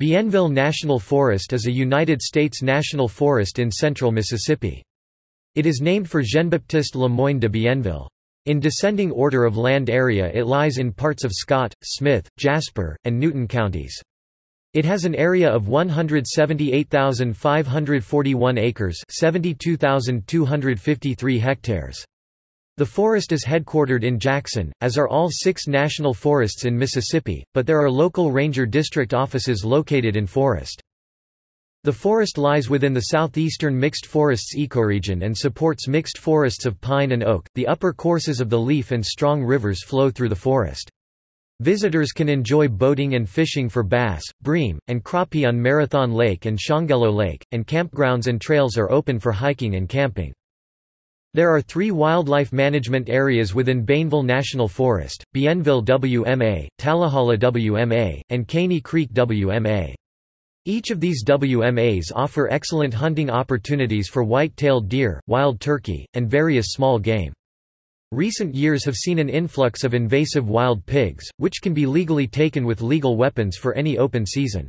Bienville National Forest is a United States national forest in central Mississippi. It is named for Jean-Baptiste Le Moyne de Bienville. In descending order of land area it lies in parts of Scott, Smith, Jasper, and Newton counties. It has an area of 178,541 acres 72,253 hectares. The forest is headquartered in Jackson, as are all six national forests in Mississippi, but there are local ranger district offices located in Forest. The forest lies within the southeastern mixed forests ecoregion and supports mixed forests of pine and oak. The upper courses of the Leaf and Strong rivers flow through the forest. Visitors can enjoy boating and fishing for bass, bream, and crappie on Marathon Lake and Shongelo Lake, and campgrounds and trails are open for hiking and camping. There are three wildlife management areas within Bienville National Forest, Bienville WMA, Tallahala WMA, and Caney Creek WMA. Each of these WMAs offer excellent hunting opportunities for white-tailed deer, wild turkey, and various small game. Recent years have seen an influx of invasive wild pigs, which can be legally taken with legal weapons for any open season.